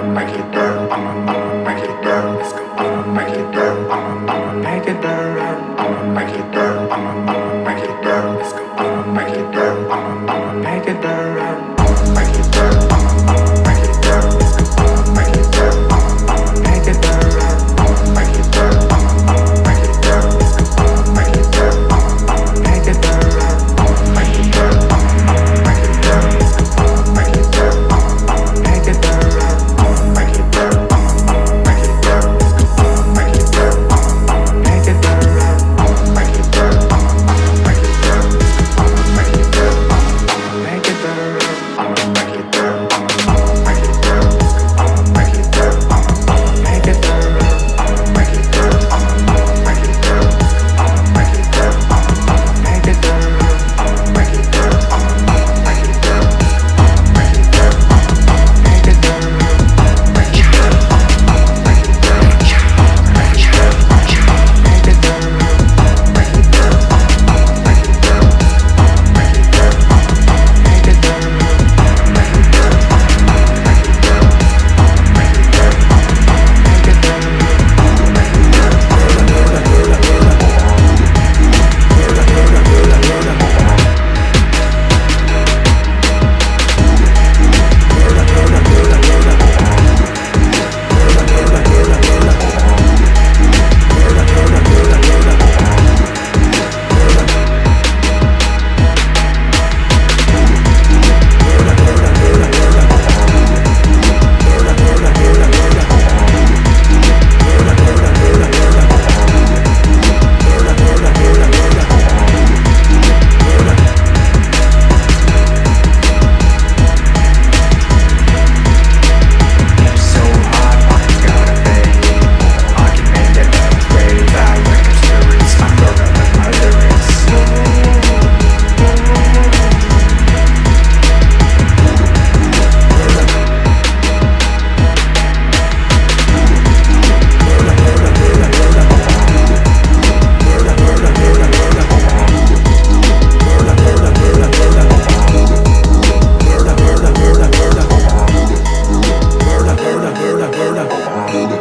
I'ma make it burn. I'ma, I'ma make it burn. Let's go. I'ma make it burn. I'ma, I'ma make it burn. I'ma make it. Oh.